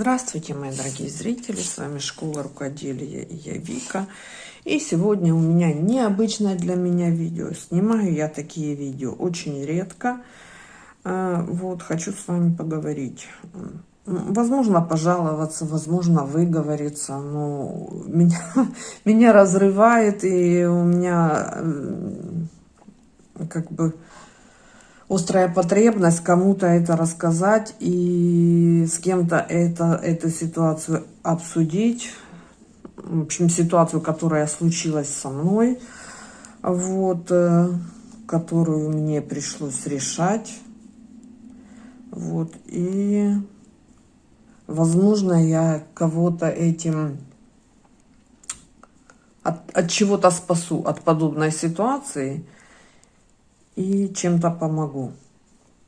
Здравствуйте, мои дорогие зрители, с вами Школа Рукоделия и я Вика. И сегодня у меня необычное для меня видео. Снимаю я такие видео очень редко. А, вот, хочу с вами поговорить. Возможно, пожаловаться, возможно, выговориться, но меня, меня разрывает, и у меня как бы острая потребность кому-то это рассказать и с кем-то это, эту ситуацию обсудить. В общем, ситуацию, которая случилась со мной, вот, э, которую мне пришлось решать. Вот, и, возможно, я кого-то этим от, от чего-то спасу, от подобной ситуации – и чем-то помогу.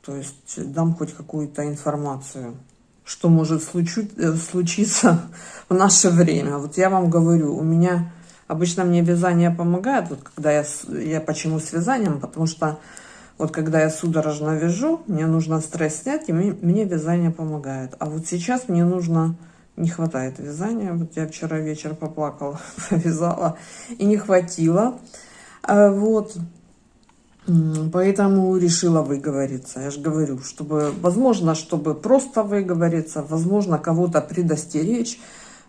То есть дам хоть какую-то информацию, что может э, случиться в наше время. Вот я вам говорю, у меня обычно мне вязание помогает. Вот когда я, я почему с вязанием? Потому что вот когда я судорожно вяжу, мне нужно стресс снять, и мне, мне вязание помогает. А вот сейчас мне нужно, не хватает вязания. Вот я вчера вечер поплакала, повязала, и не хватило. А вот, Поэтому решила выговориться. Я же говорю, чтобы, возможно, чтобы просто выговориться, возможно, кого-то предостеречь,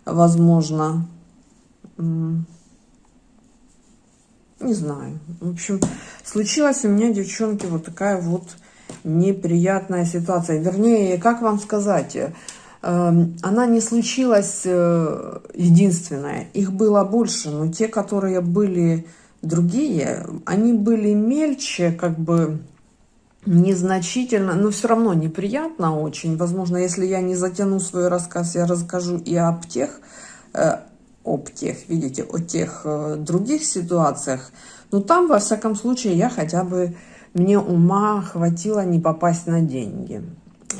возможно, не знаю. В общем, случилась у меня, девчонки, вот такая вот неприятная ситуация. Вернее, как вам сказать, эм, она не случилась э, единственная. Их было больше, но те, которые были Другие, они были мельче, как бы незначительно, но все равно неприятно очень. Возможно, если я не затяну свой рассказ, я расскажу и об тех, э, об тех, видите, о тех э, других ситуациях. Но там, во всяком случае, я хотя бы, мне ума хватило не попасть на деньги.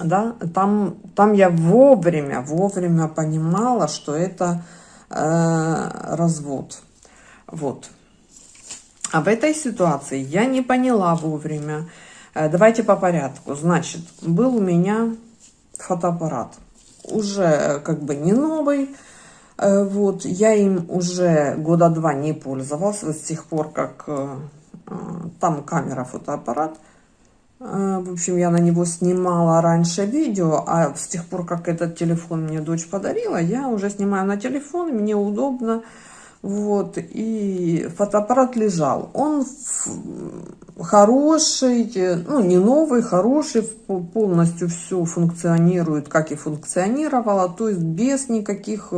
Да? Там, там я вовремя, вовремя понимала, что это э, развод. Вот. А в этой ситуации я не поняла вовремя. Э, давайте по порядку. Значит, был у меня фотоаппарат. Уже э, как бы не новый. Э, вот, я им уже года два не пользовалась. С тех пор, как там камера, фотоаппарат. В общем, я на него снимала раньше видео, а с тех пор, как этот телефон мне дочь подарила, я уже снимаю на телефон, мне удобно. Вот, и фотоаппарат лежал. Он хороший, ну, не новый, хороший, полностью все функционирует, как и функционировало, то есть без никаких,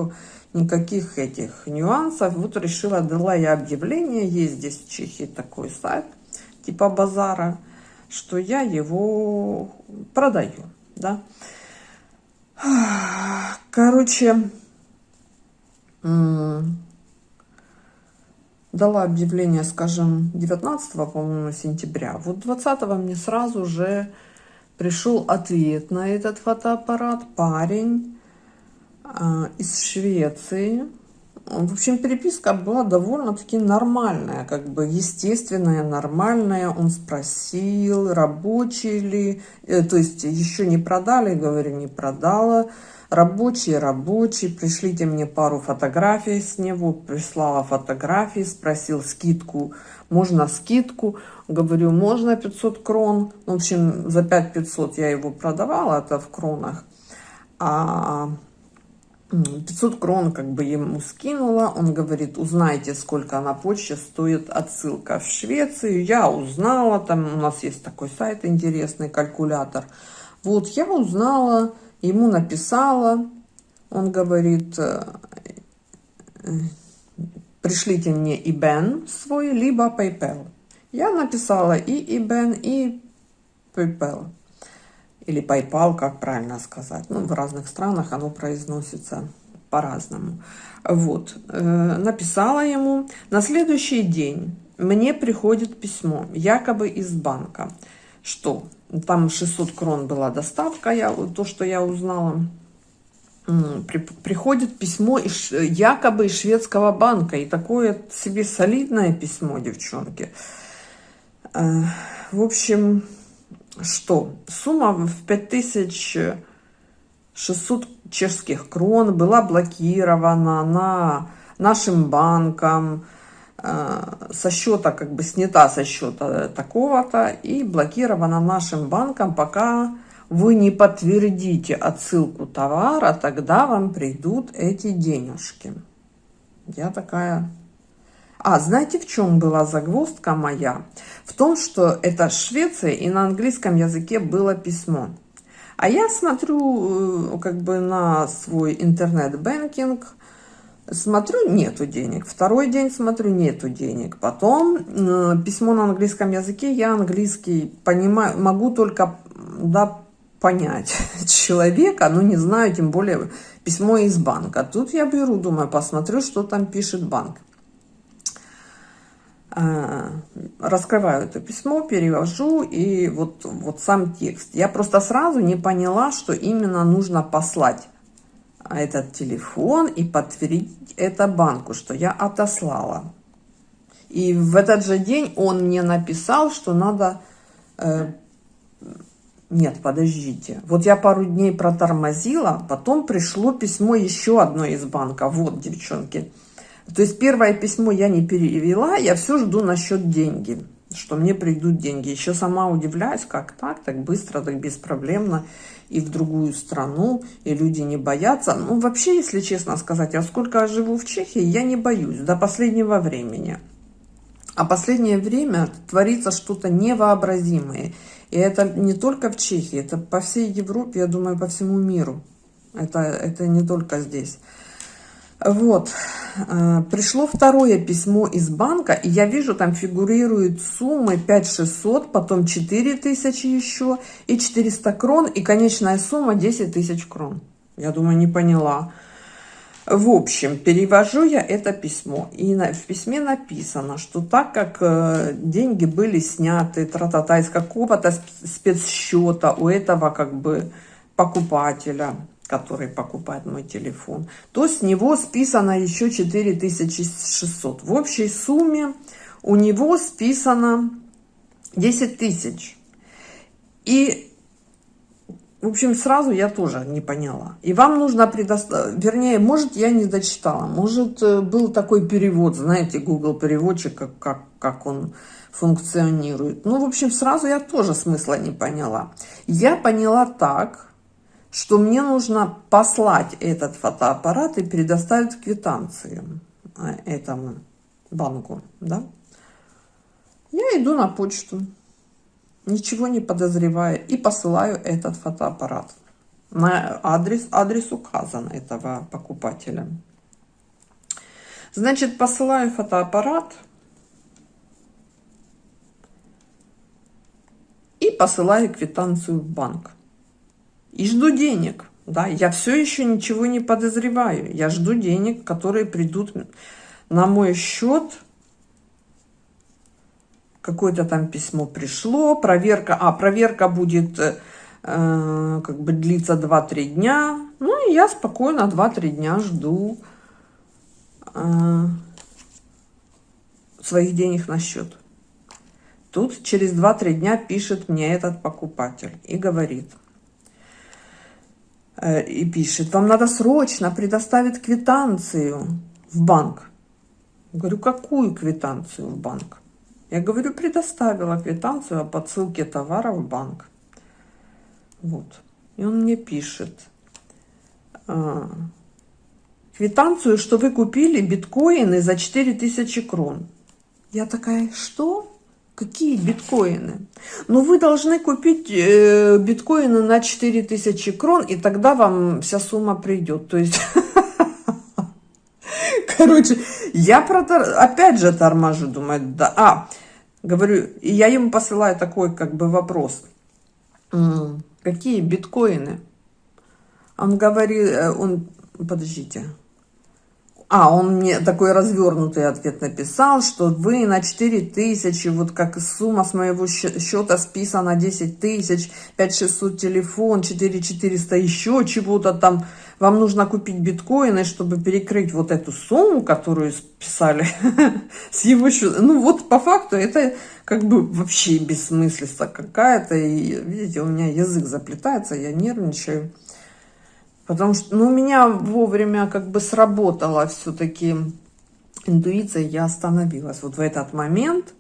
никаких этих нюансов. Вот решила, дала я объявление, есть здесь в Чехии такой сайт, типа базара, что я его продаю, да. Короче, дала объявление, скажем, 19, по-моему, сентября. Вот 20 мне сразу же пришел ответ на этот фотоаппарат. Парень э, из Швеции. В общем, переписка была довольно-таки нормальная, как бы естественная, нормальная. Он спросил, рабочий ли, э, то есть еще не продали, говорю, не продала Рабочий, рабочий, пришлите мне пару фотографий с него. Прислала фотографии, спросил скидку. Можно скидку? Говорю, можно 500 крон. В общем, за 5 500 я его продавала, это в кронах. А 500 крон как бы ему скинула. Он говорит, узнайте, сколько на почте стоит отсылка в Швецию. Я узнала, там у нас есть такой сайт интересный, калькулятор. Вот, я узнала ему написала, он говорит, э, пришлите мне IBAN свой, либо PayPal. Я написала и IBAN, и PayPal. Или PayPal, как правильно сказать. Ну, в разных странах оно произносится по-разному. Вот, э, написала ему. На следующий день мне приходит письмо, якобы из банка, что там 600 крон была доставка, я, то, что я узнала. При, приходит письмо из, якобы из шведского банка. И такое себе солидное письмо, девчонки. Э, в общем, что? Сумма в 5000 600 чешских крон была блокирована на нашим банком, со счета, как бы снята со счета такого-то и блокирована нашим банком, пока вы не подтвердите отсылку товара, тогда вам придут эти денежки. Я такая... А, знаете, в чем была загвоздка моя? В том, что это Швеция, и на английском языке было письмо. А я смотрю э, как бы на свой интернет-бэнкинг, смотрю, нету денег. Второй день смотрю, нету денег. Потом э, письмо на английском языке, я английский понимаю, могу только да, понять человека, но не знаю, тем более письмо из банка. Тут я беру, думаю, посмотрю, что там пишет банк. Э, раскрываю это письмо, перевожу, и вот, вот сам текст. Я просто сразу не поняла, что именно нужно послать этот телефон и подтвердить это банку, что я отослала. И в этот же день он мне написал, что надо... Э, нет, подождите. Вот я пару дней протормозила, потом пришло письмо еще одно из банка. Вот, девчонки. То есть первое письмо я не перевела, я все жду насчет деньги, что мне придут деньги. Еще сама удивляюсь, как так, так быстро, так беспроблемно и в другую страну, и люди не боятся. Ну, вообще, если честно сказать, я сколько живу в Чехии, я не боюсь до последнего времени. А последнее время творится что-то невообразимое. И это не только в Чехии, это по всей Европе, я думаю, по всему миру. Это, это не только здесь. Вот, э, пришло второе письмо из банка, и я вижу, там фигурируют суммы 5600, потом 4000 еще, и 400 крон, и конечная сумма 10 тысяч крон. Я думаю, не поняла. В общем, перевожу я это письмо, и в письме написано, что так как э, деньги были сняты тра-та-та из какого-то спецсчета у этого как бы покупателя, который покупает мой телефон, то с него списано еще 4600. В общей сумме у него списано 10 тысяч. И, в общем, сразу я тоже не поняла. И вам нужно предоставить, вернее, может, я не дочитала, может, э, был такой перевод, знаете, Google переводчик, как, как, как он функционирует. Ну, в общем, сразу я тоже смысла не поняла. Я поняла так, что мне нужно послать этот фотоаппарат и предоставить квитанцию э, этому банку, да? Я иду на почту, ничего не подозревая, и посылаю этот фотоаппарат. На адрес, адрес указан этого покупателя. Значит, посылаю фотоаппарат и посылаю квитанцию в банк. И жду денег. Да, я все еще ничего не подозреваю. Я жду денег, которые придут на мой счет. Какое-то там письмо пришло. Проверка. А, проверка будет э, как бы длиться 2-3 дня. Ну, и я спокойно 2-3 дня жду э, своих денег на счет. Тут через 2-3 дня пишет мне этот покупатель и говорит – Э, и пишет, вам надо срочно предоставить квитанцию в банк. Говорю, какую квитанцию в банк? Я говорю, предоставила квитанцию о подсылке товара в банк. Вот. И он мне пишет, а, квитанцию, что вы купили биткоины за 4000 крон. Я такая, что? Какие биткоины? Ну, вы должны купить э, биткоины на 4000 крон, и тогда вам вся сумма придет. То есть, короче, я опять же торможу, думаю, да. А, говорю, я ему посылаю такой как бы вопрос. Какие биткоины? Он говорит, э, он, подождите, а, он мне такой развернутый ответ написал, что вы на 4 тысячи, вот как сумма с моего счета списана 10 тысяч, 5600 телефон, 4400 еще чего-то там. Вам нужно купить биткоины, чтобы перекрыть вот эту сумму, которую списали с его счета. Ну вот по факту это как бы вообще бессмыслица какая-то. И видите, у меня язык заплетается, я нервничаю. Потому что ну, у меня вовремя как бы сработала все-таки интуиция, я остановилась. Вот в этот момент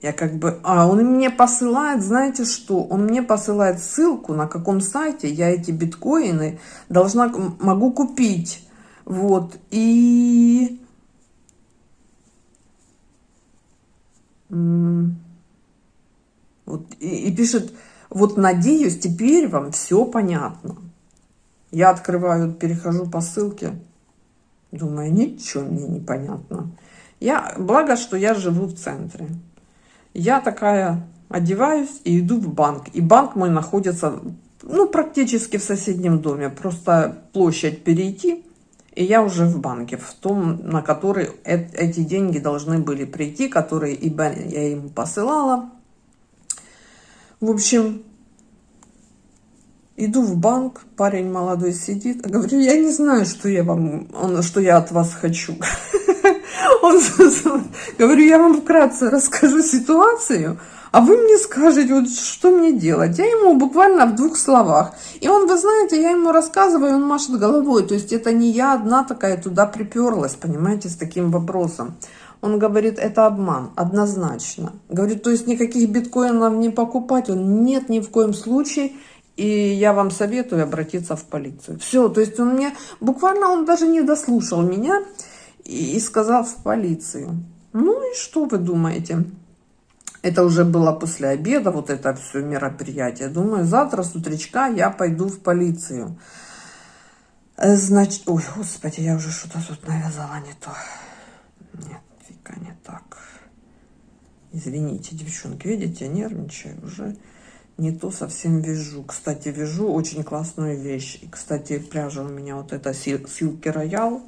я как бы... А, он мне посылает, знаете что? Он мне посылает ссылку, на каком сайте я эти биткоины должна, могу купить. Вот. И... Вот, и, и пишет, вот надеюсь, теперь вам все понятно. Я открываю, перехожу по ссылке, думаю, ничего мне не понятно. Я, благо, что я живу в центре. Я такая одеваюсь и иду в банк. И банк мой находится, ну, практически в соседнем доме. Просто площадь перейти, и я уже в банке, в том, на который эти деньги должны были прийти, которые я ему посылала. В общем, иду в банк, парень молодой сидит, говорю, я не знаю, что я вам, что я от вас хочу. Он, говорю, я вам вкратце расскажу ситуацию, а вы мне скажете, вот что мне делать. Я ему буквально в двух словах. И он, вы знаете, я ему рассказываю, он машет головой. То есть это не я одна такая туда приперлась, понимаете, с таким вопросом. Он говорит, это обман, однозначно. Говорит, то есть никаких биткоинов не покупать? Он, нет, ни в коем случае. И я вам советую обратиться в полицию. Все, то есть он мне, буквально он даже не дослушал меня и, и сказал в полицию. Ну и что вы думаете? Это уже было после обеда, вот это все мероприятие. Думаю, завтра с утречка я пойду в полицию. Значит, ой, господи, я уже что-то тут навязала не то. Нет, фига не так. Извините, девчонки, видите, нервничаю уже. Не то совсем вяжу. Кстати, вяжу очень классную вещь. И, кстати, пряжа у меня вот эта Silky Royal.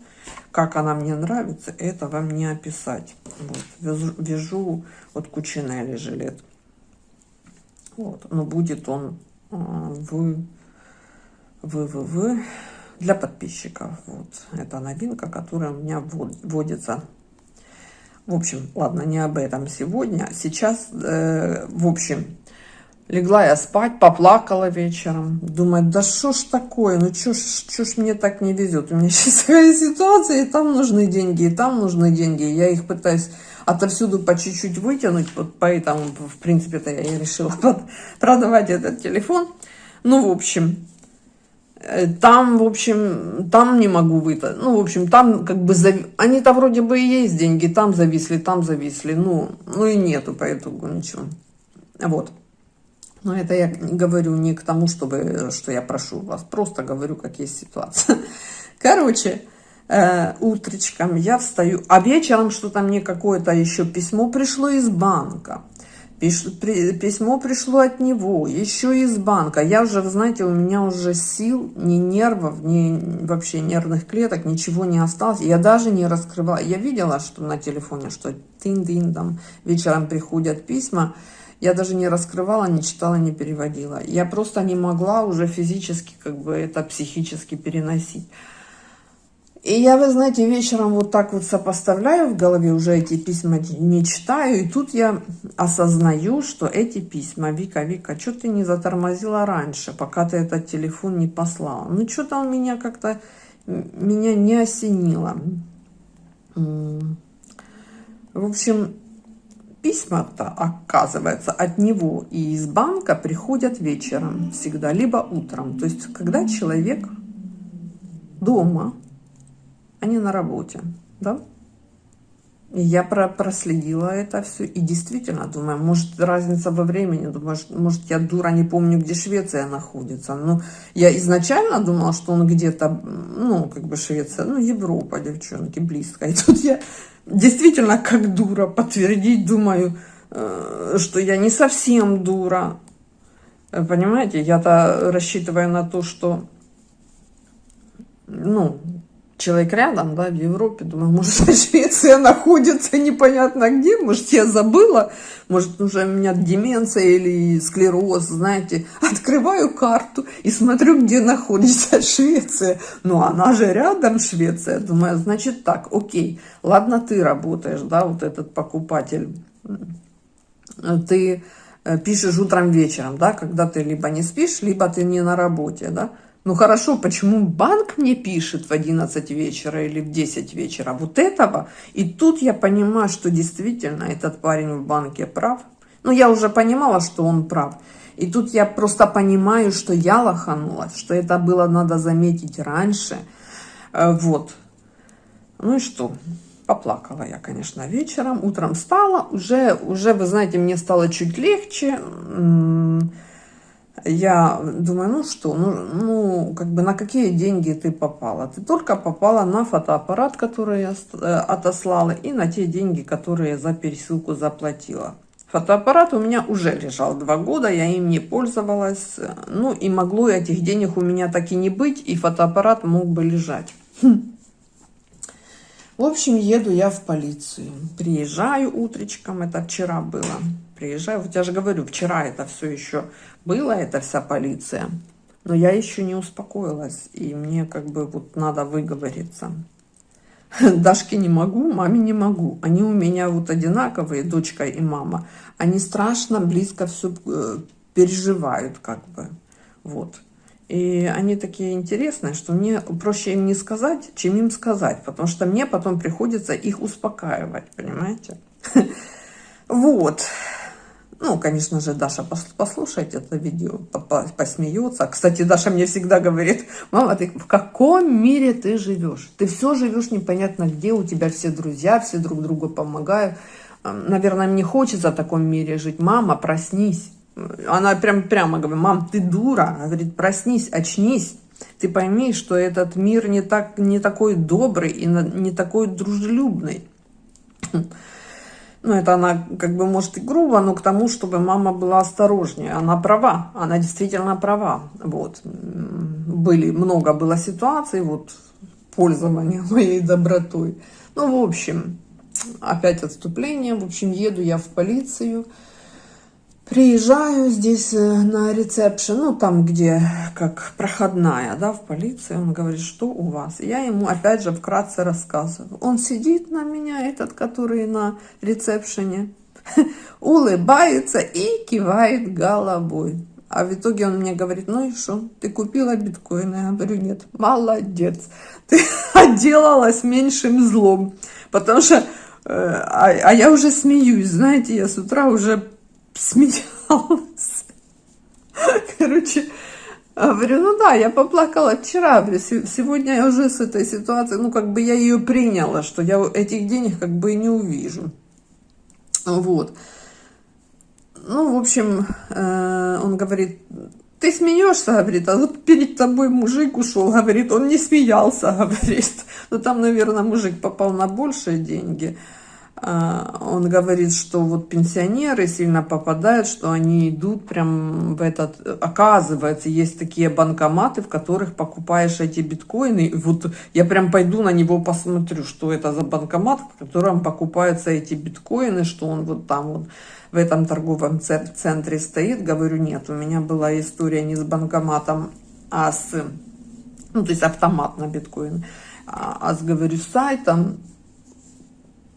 Как она мне нравится, это вам не описать. Вот, вяжу, вяжу вот Кучинелли жилет. Вот, но будет он э, в, в, в, в для подписчиков. Вот, это новинка, которая у меня вводится. В общем, ладно, не об этом сегодня. Сейчас, э, в общем, Легла я спать, поплакала вечером. Думаю, да что ж такое, ну что ж, что ж мне так не везет. У меня сейчас такая ситуация, и там нужны деньги, и там нужны деньги. Я их пытаюсь отовсюду по чуть-чуть вытянуть, вот поэтому, в принципе-то, я и решила продавать этот телефон. Ну, в общем, э, там, в общем, там не могу вытащить. Ну, в общем, там как бы, зав... они-то вроде бы и есть деньги, там зависли, там зависли. Ну, ну и нету по итогу ничего. Вот. Но это я говорю не к тому, чтобы, что я прошу вас, просто говорю, как есть ситуация. Короче, э, утречком я встаю, а вечером что-то мне какое-то еще письмо пришло из банка. Письмо пришло от него, еще из банка. Я уже, знаете, у меня уже сил, ни нервов, ни вообще нервных клеток, ничего не осталось. Я даже не раскрывала. Я видела, что на телефоне, что тин-дин, там вечером приходят письма. Я даже не раскрывала, не читала, не переводила. Я просто не могла уже физически, как бы это психически переносить. И я, вы знаете, вечером вот так вот сопоставляю в голове, уже эти письма не читаю, и тут я осознаю, что эти письма, Вика, Вика, что ты не затормозила раньше, пока ты этот телефон не послала? Ну, что-то он меня как-то, меня не осенило. В общем, Письма-то, оказывается, от него и из банка приходят вечером всегда, либо утром. То есть, когда человек дома, а не на работе, да? Я про проследила это все и действительно думаю, может разница во времени, думаю, может я дура не помню, где Швеция находится. Но я изначально думала, что он где-то, ну, как бы Швеция, ну, Европа, девчонки, близко. И тут я действительно как дура подтвердить, думаю, э, что я не совсем дура. Э, понимаете, я-то рассчитываю на то, что, ну, человек рядом, да, в Европе, думаю, может, Швеция находится непонятно где, может, я забыла, может, уже у меня деменция или склероз, знаете, открываю карту и смотрю, где находится Швеция, ну, она же рядом, Швеция, думаю, значит так, окей, ладно, ты работаешь, да, вот этот покупатель, ты э, пишешь утром вечером, да, когда ты либо не спишь, либо ты не на работе, да, Ну хорошо, почему банк мне пишет в 11 вечера или в 10 вечера вот этого? И тут я понимаю, что действительно этот парень в банке прав. Ну я уже понимала, что он прав. И тут я просто понимаю, что я лоханулась, что это было надо заметить раньше. Э, вот. Ну и что? Поплакала я, конечно, вечером. Утром встала. Уже, уже, вы знаете, мне стало чуть легче я думаю, ну что, ну, ну, как бы на какие деньги ты попала? Ты только попала на фотоаппарат, который я э, отослала, и на те деньги, которые за пересылку заплатила. Фотоаппарат у меня уже лежал два года, я им не пользовалась. Ну и могло этих денег у меня так и не быть, и фотоаппарат мог бы лежать. Хм. В общем, еду я в полицию. Приезжаю утречком, это вчера было. Приезжаю, вот я же говорю, вчера это все еще было, это вся полиция. Но я еще не успокоилась, и мне как бы вот надо выговориться. Дашке не могу, маме не могу. Они у меня вот одинаковые, дочка и мама. Они страшно близко все э, переживают как бы. Вот. И они такие интересные, что мне проще им не сказать, чем им сказать, потому что мне потом приходится их успокаивать, понимаете? Вот. Ну, конечно же, Даша послушает это видео, посмеется. Кстати, Даша мне всегда говорит, мама, ты в каком мире ты живешь? Ты все живешь непонятно где, у тебя все друзья, все друг другу помогают. Наверное, мне хочется в таком мире жить. Мама, проснись. Она прям прямо говорит, мам, ты дура. Она говорит, проснись, очнись. Ты пойми, что этот мир не, так, не такой добрый и не такой дружелюбный. Ну, это она как бы может и грубо, но к тому, чтобы мама была осторожнее. Она права, она действительно права. Вот. Были, много было ситуаций, вот, пользования моей добротой. Ну, в общем, опять отступление. В общем, еду я в полицию. Приезжаю здесь э, на ресепшн, ну там, где как проходная, да, в полиции. Он говорит, что у вас? Я ему опять же вкратце рассказываю. Он сидит на меня, этот, который на ресепшене, улыбается и кивает головой. А в итоге он мне говорит, ну и что, ты купила биткоины? Я говорю, нет, молодец, ты отделалась меньшим злом. Потому что, э, а, а я уже смеюсь, знаете, я с утра уже смеялась. Короче, говорю, ну да, я поплакала вчера, сегодня я уже с этой ситуацией, ну как бы я ее приняла, что я этих денег как бы и не увижу. Вот. Ну, в общем, э, он говорит, ты смеешься, говорит, а вот перед тобой мужик ушел, говорит, он не смеялся, говорит. Ну, там, наверное, мужик попал на большие деньги. А, он говорит, что вот пенсионеры сильно попадают, что они идут прям в этот... Оказывается, есть такие банкоматы, в которых покупаешь эти биткоины. И вот я прям пойду на него посмотрю, что это за банкомат, в котором покупаются эти биткоины, что он вот там вот в этом торговом центре стоит. Говорю, нет, у меня была история не с банкоматом, а с... Ну, то есть автомат на биткоин. А, а с, говорю, сайтом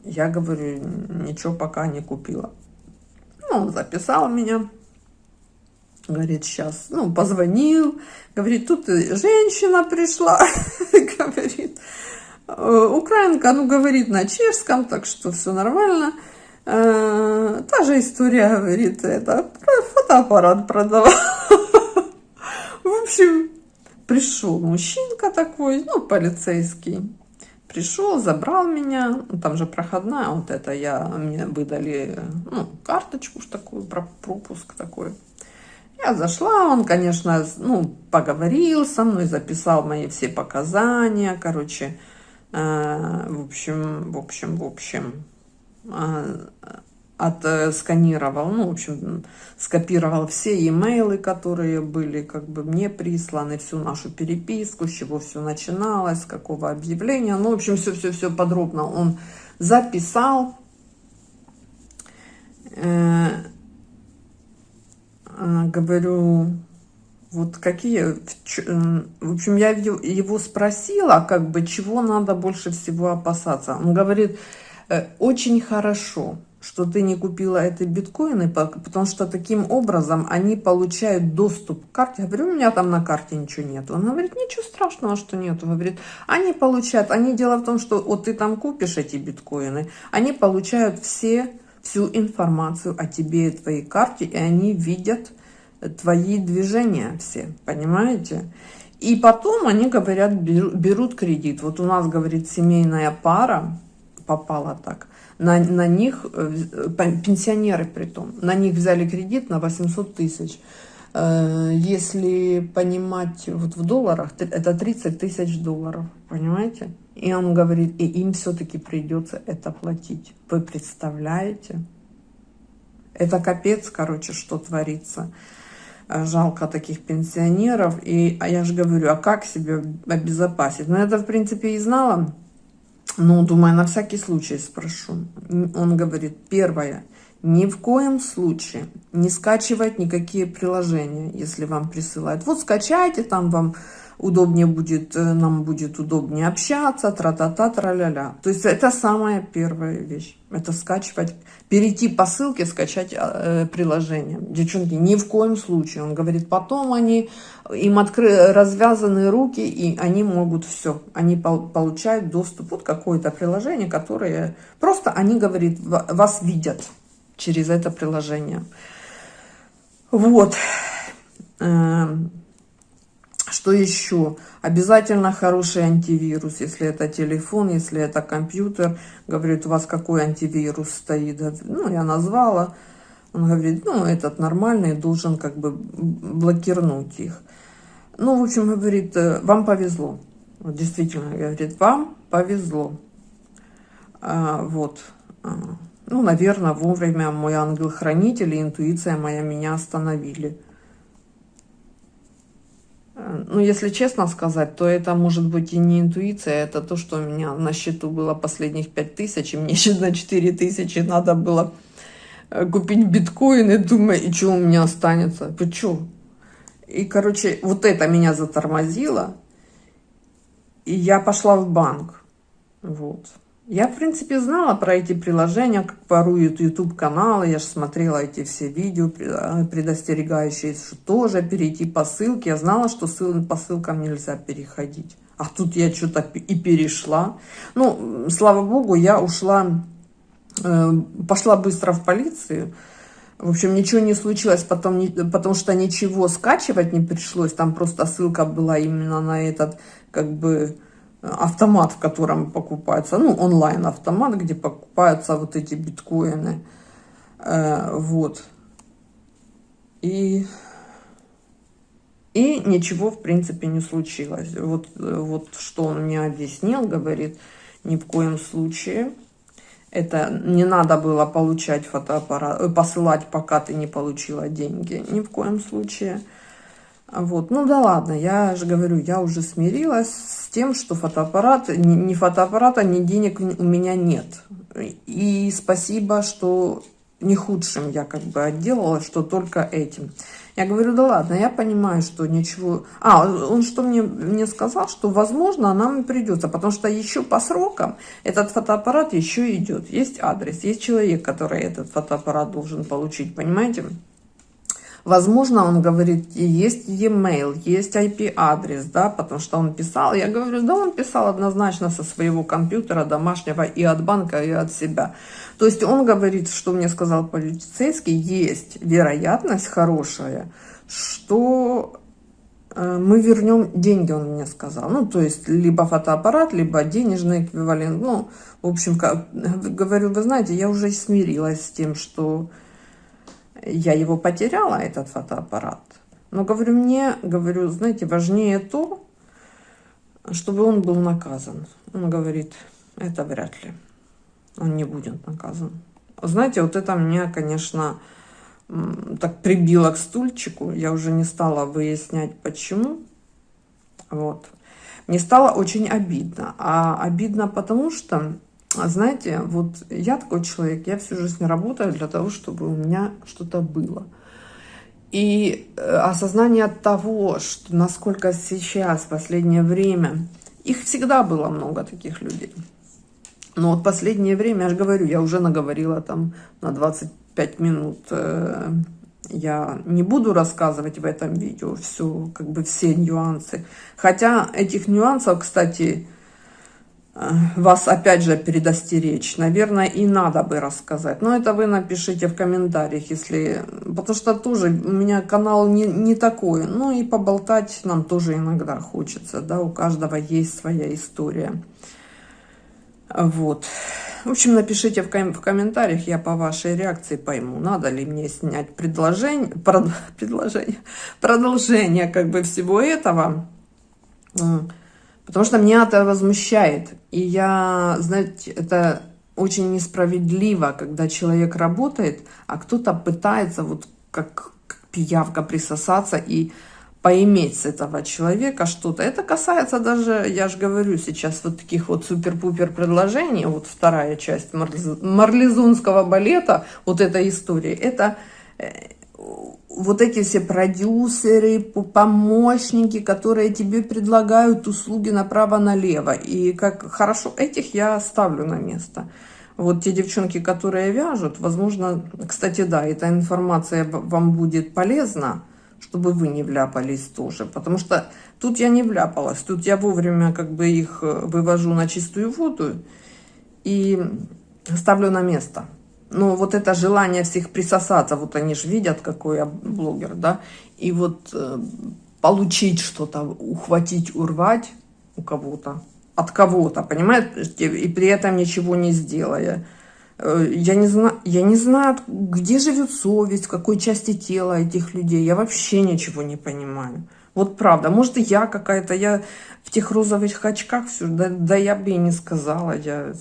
я говорю, ничего пока не купила. Ну, он записал меня. Говорит, сейчас, ну, позвонил. Говорит, тут женщина пришла. Говорит, «Э, украинка, ну, говорит на чешском, так что все нормально. Э, та же история, говорит, это фотоаппарат продавал. В общем, пришел мужчинка такой, ну, полицейский пришел, забрал меня, ну, там же проходная, вот это я, мне выдали, ну, карточку такую, пропуск такой. Я зашла, он, конечно, ну, поговорил со мной, записал мои все показания, короче, э, в общем, в общем, в общем, э, отсканировал, ну, в общем, скопировал все имейлы, которые были как бы мне присланы, всю нашу переписку, с чего все начиналось, с какого объявления. Ну, в общем, все-все-все подробно он записал. Э, э, говорю, вот какие... Э, в общем, я его спросила, как бы, чего надо больше всего опасаться. Он говорит, очень хорошо что ты не купила эти биткоины, потому что таким образом они получают доступ к карте. Я говорю, у меня там на карте ничего нет. Он говорит, ничего страшного, что нет. Говорит, они получают, они дело в том, что вот ты там купишь эти биткоины, они получают все, всю информацию о тебе и твоей карте, и они видят твои движения все, понимаете? И потом они говорят, берут кредит. Вот у нас, говорит, семейная пара попала так – на, на них, э, пенсионеры при том, на них взяли кредит на 800 тысяч. Э, если понимать вот в долларах, это 30 тысяч долларов, понимаете? И он говорит, и им все-таки придется это платить. Вы представляете? Это капец, короче, что творится. Э, жалко таких пенсионеров. И а я же говорю, а как себе обезопасить? Ну, это, в принципе, и знала. Ну, думаю, на всякий случай спрошу. Он говорит, первое, ни в коем случае не скачивать никакие приложения, если вам присылают. Вот скачайте, там вам удобнее будет, э, нам будет удобнее общаться, тра-та-та, тра-ля-ля. То есть это самая первая вещь. Это скачивать, перейти по ссылке, скачать э, приложение. Девчонки, ни в коем случае. Он говорит, потом они, им откры, развязаны руки, и они могут все. Они пол, получают доступ. Вот какое-то приложение, которое просто, они, говорит, вас видят через это приложение. Вот. Что еще? Обязательно хороший антивирус, если это телефон, если это компьютер. Говорит, у вас какой антивирус стоит? Ну, я назвала. Он говорит, ну, этот нормальный, должен как бы блокировать их. Ну, в общем, говорит, э, вам повезло. Действительно, говорит, вам повезло. А, вот. А, ну, наверное, вовремя мой ангел-хранитель и интуиция моя меня остановили. Ну, если честно сказать, то это может быть и не интуиция, это то, что у меня на счету было последних 5 тысяч, и мне еще на 4 тысячи надо было э, купить биткоины, думаю, и что у меня останется? Что? И, короче, вот это меня затормозило, и я пошла в банк. Вот. Я, в принципе, знала про эти приложения, как воруют YouTube-каналы. Я же смотрела эти все видео, а, предостерегающие, что тоже перейти по ссылке. Я знала, что по ссылкам нельзя переходить. А тут я что-то и перешла. Ну, слава богу, я ушла, э, пошла быстро в полицию. В общем, ничего не случилось, потом, потому что ничего скачивать не пришлось. Там просто ссылка была именно на этот, как бы автомат, в котором покупается, ну, онлайн-автомат, где покупаются вот эти биткоины. Э, вот. И, и ничего, в принципе, не случилось. Вот, вот что он мне объяснил, говорит, ни в коем случае. Это не надо было получать фотоаппарат, э, посылать, пока ты не получила деньги. Ни в коем случае. Вот, ну да ладно, я же говорю, я уже смирилась с тем, что фотоаппарат, ни фотоаппарата, ни денег у меня нет. И спасибо, что не худшим я как бы отделала, что только этим. Я говорю, да ладно, я понимаю, что ничего... А, он что мне, мне сказал, что, возможно, нам придется, потому что еще по срокам этот фотоаппарат еще идет. Есть адрес, есть человек, который этот фотоаппарат должен получить, понимаете? Возможно, он говорит, есть e-mail, есть IP-адрес, да, потому что он писал. Я говорю, да, он писал однозначно со своего компьютера домашнего и от банка, и от себя. То есть он говорит, что мне сказал полицейский, есть вероятность хорошая, что э, мы вернем деньги, он мне сказал. Ну, то есть, либо фотоаппарат, либо денежный эквивалент. Ну, в общем, как, говорю, вы знаете, я уже смирилась с тем, что я его потеряла, этот фотоаппарат. Но, говорю, мне, говорю, знаете, важнее то, чтобы он был наказан. Он говорит, это вряд ли. Он не будет наказан. Знаете, вот это меня, конечно, так прибило к стульчику. Я уже не стала выяснять, почему. Вот. Мне стало очень обидно. А обидно потому, что знаете, вот я такой человек, я всю жизнь работаю для того, чтобы у меня что-то было. И э, осознание того, что насколько сейчас, в последнее время, их всегда было много таких людей. Но вот последнее время, я же говорю, я уже наговорила там на 25 минут. Э, я не буду рассказывать в этом видео все, как бы все нюансы. Хотя этих нюансов, кстати, вас опять же предостеречь, наверное, и надо бы рассказать. Но это вы напишите в комментариях, если... Потому что тоже у меня канал не, не такой. Ну и поболтать нам тоже иногда хочется, да, у каждого есть своя история. Вот. В общем, напишите в, ком в комментариях, я по вашей реакции пойму, надо ли мне снять предложение, прод, предложение, продолжение как бы всего этого. Потому что меня это возмущает. И я, знаете, это очень несправедливо, когда человек работает, а кто-то пытается вот как, пиявка присосаться и поиметь с этого человека что-то. Это касается даже, я же говорю сейчас, вот таких вот супер-пупер предложений, вот вторая часть марлезунского балета, вот эта история, это э, вот эти все продюсеры, помощники, которые тебе предлагают услуги направо-налево. И как хорошо, этих я ставлю на место. Вот те девчонки, которые вяжут, возможно, кстати, да, эта информация вам будет полезна, чтобы вы не вляпались тоже. Потому что тут я не вляпалась. Тут я вовремя как бы их э, вывожу на чистую воду и ставлю на место. Но вот это желание всех присосаться, вот они же видят, какой я блогер, да, и вот э, получить что-то, ухватить, урвать у кого-то, от кого-то, понимаете, и при этом ничего не сделая. Э, я не, знаю, я не знаю, где живет совесть, в какой части тела этих людей. Я вообще ничего не понимаю. Вот правда. Может, и я какая-то, я в тех розовых очках все, да, да я бы и не сказала. Я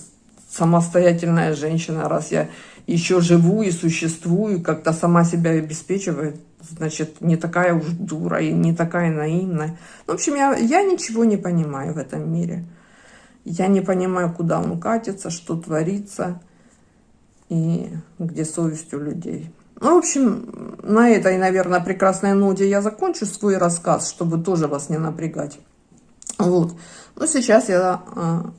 самостоятельная женщина, раз я еще живу и существую, как-то сама себя обеспечиваю, значит, не такая уж дура и не такая наивная. В общем, я, я ничего не понимаю в этом мире. Я не понимаю, куда он катится, что творится и где совесть у людей. Ну, в общем, на этой, наверное, прекрасной ноте я закончу свой рассказ, чтобы тоже вас не напрягать. Вот. Ну, сейчас я а,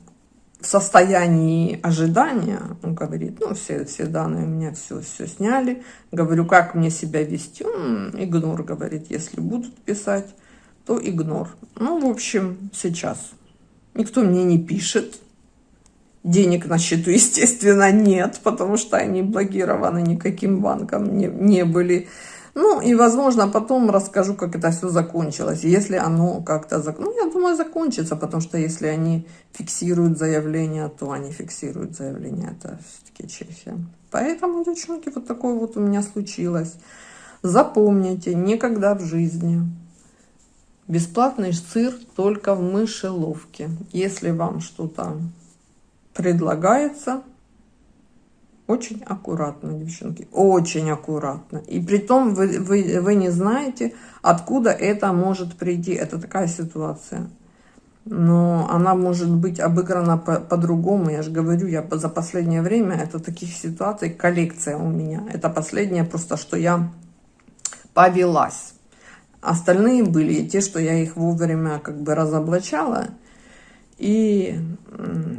в состоянии ожидания, он говорит, ну, все, все данные у меня все, все сняли. Говорю, как мне себя вести? Игнор, говорит, если будут писать, то игнор. Ну, в общем, сейчас. Никто мне не пишет, Денег на счету, естественно, нет, потому что они блокированы никаким банком не, не были. Ну, и, возможно, потом расскажу, как это все закончилось. Если оно как-то... Ну, я думаю, закончится, потому что если они фиксируют заявление, то они фиксируют заявление. Это все-таки Чехия. Поэтому, девчонки, вот такое вот у меня случилось. Запомните, никогда в жизни бесплатный сыр только в мышеловке. Если вам что-то предлагается очень аккуратно, девчонки, очень аккуратно. И при том вы, вы, вы не знаете, откуда это может прийти. Это такая ситуация. Но она может быть обыграна по-другому. По, Я же говорю, я за последнее время, это таких ситуаций коллекция у меня. Это последнее просто, что я повелась. Остальные были те, что я их вовремя как бы разоблачала и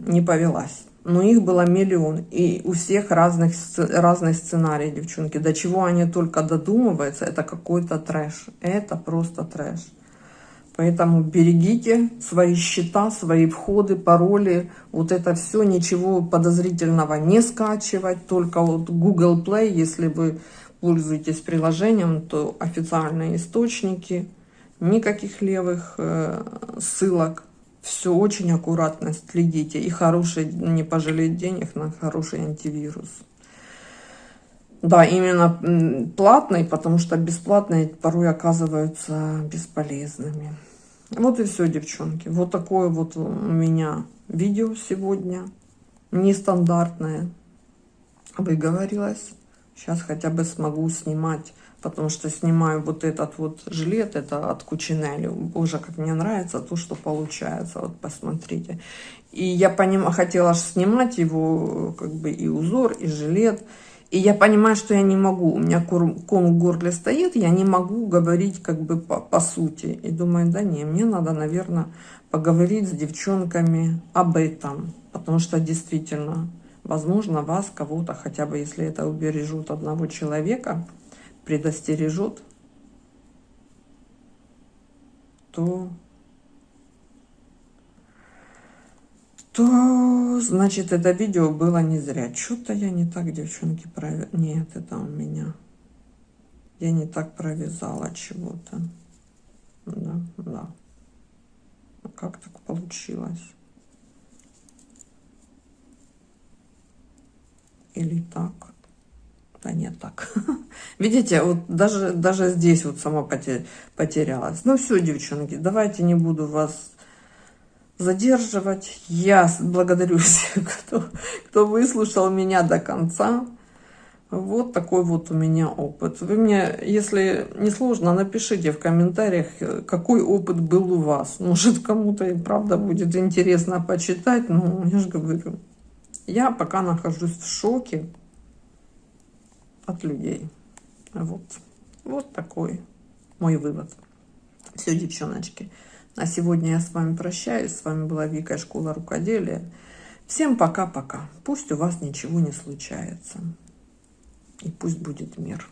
не повелась. Но их было миллион, и у всех разных, разный сценарий, девчонки. До чего они только додумываются, это какой-то трэш. Это просто трэш. Поэтому берегите свои счета, свои входы, пароли. Вот это все, ничего подозрительного не скачивать. Только вот Google Play, если вы пользуетесь приложением, то официальные источники. Никаких левых э, ссылок все очень аккуратно следите. И хороший, не пожалеть денег на хороший антивирус. Да, именно платный, потому что бесплатные порой оказываются бесполезными. Вот и все, девчонки. Вот такое вот у меня видео сегодня. Нестандартное. Выговорилась. Сейчас хотя бы смогу снимать потому что снимаю вот этот вот жилет, это от Кучинелли. Боже, как мне нравится то, что получается, вот посмотрите. И я поним... хотела снимать его, как бы и узор, и жилет, И я понимаю, что я не могу, у меня ком в горле стоит, я не могу говорить как бы по, по сути. И думаю, да не, мне надо, наверное, поговорить с девчонками об этом. Потому что действительно, возможно, вас, кого-то, хотя бы если это убережут одного человека, предостережут, то то, значит, это видео было не зря. Что-то я не так, девчонки, провязала. Нет, это у меня. Я не так провязала чего-то. Да, да. Ну, как так получилось? Или так? Да нет, так. Видите, вот даже, даже здесь вот сама потерялась. Ну все, девчонки, давайте не буду вас задерживать. Я благодарю всех, кто, кто выслушал меня до конца. Вот такой вот у меня опыт. Вы мне, если не сложно, напишите в комментариях, какой опыт был у вас. Может, кому-то и правда будет интересно почитать, но я же говорю, я пока нахожусь в шоке от людей. Вот, вот такой мой вывод. Все, девчоночки. На сегодня я с вами прощаюсь. С вами была Вика, Школа Рукоделия. Всем пока-пока. Пусть у вас ничего не случается. И пусть будет мир.